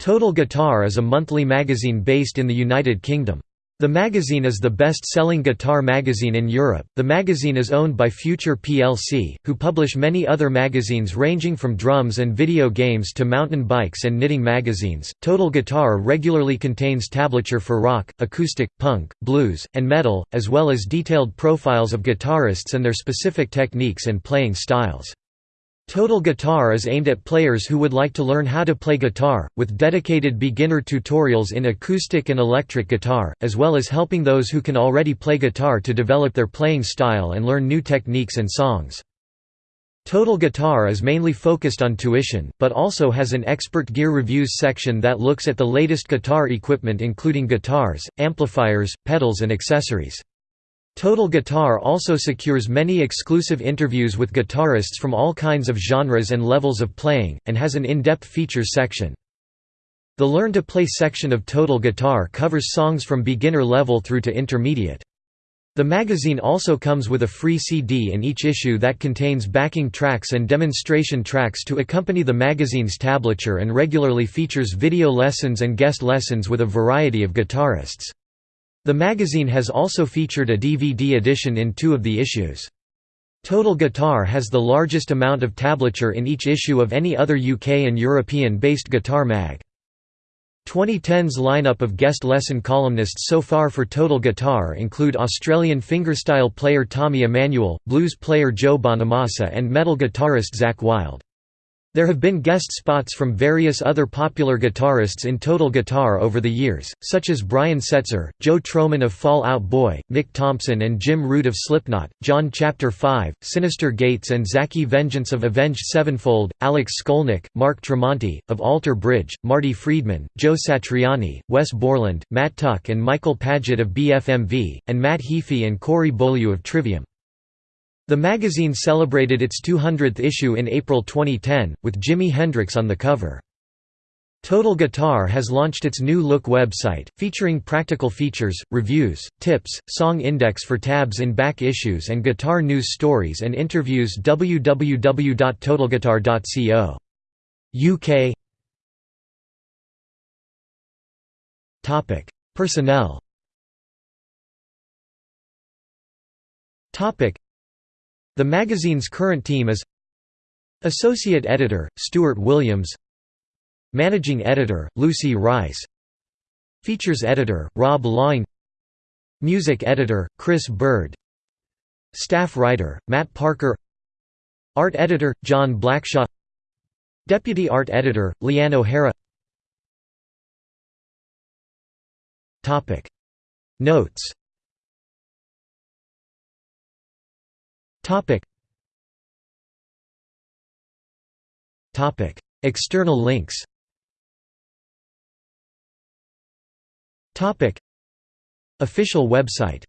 Total Guitar is a monthly magazine based in the United Kingdom. The magazine is the best-selling guitar magazine in Europe. The magazine is owned by Future plc, who publish many other magazines ranging from drums and video games to mountain bikes and knitting magazines. Total Guitar regularly contains tablature for rock, acoustic, punk, blues, and metal, as well as detailed profiles of guitarists and their specific techniques and playing styles. Total Guitar is aimed at players who would like to learn how to play guitar, with dedicated beginner tutorials in acoustic and electric guitar, as well as helping those who can already play guitar to develop their playing style and learn new techniques and songs. Total Guitar is mainly focused on tuition, but also has an expert gear reviews section that looks at the latest guitar equipment including guitars, amplifiers, pedals and accessories. Total Guitar also secures many exclusive interviews with guitarists from all kinds of genres and levels of playing, and has an in-depth features section. The Learn to Play section of Total Guitar covers songs from beginner level through to intermediate. The magazine also comes with a free CD in each issue that contains backing tracks and demonstration tracks to accompany the magazine's tablature and regularly features video lessons and guest lessons with a variety of guitarists. The magazine has also featured a DVD edition in two of the issues. Total Guitar has the largest amount of tablature in each issue of any other UK and European-based guitar mag. 2010's lineup of guest lesson columnists so far for Total Guitar include Australian fingerstyle player Tommy Emmanuel, blues player Joe Bonamassa and metal guitarist Zakk Wylde. There have been guest spots from various other popular guitarists in Total Guitar over the years, such as Brian Setzer, Joe Trohman of Fall Out Boy, Mick Thompson and Jim Root of Slipknot, John Chapter 5, Synyster Gates and Zacky Vengeance of Avenged Sevenfold, Alex Skolnick, Mark Tremonti, of Alter Bridge, Marty Friedman, Joe Satriani, Wes Borland, Matt Tuck and Michael Paget of BFMV, and Matt Heafy and Corey Beaulieu of Trivium. The magazine celebrated its 200th issue in April 2010, with Jimi Hendrix on the cover. Total Guitar has launched its new Look website, featuring practical features, reviews, tips, song index for tabs in back issues and guitar news stories and interviews www.totalguitar.co. UK Personnel the magazine's current team is Associate Editor, Stuart Williams Managing Editor, Lucy Rice Features Editor, Rob Lawing Music Editor, Chris Bird Staff Writer, Matt Parker Art Editor, John Blackshaw Deputy Art Editor, Leanne O'Hara Notes External links. Topic. Official website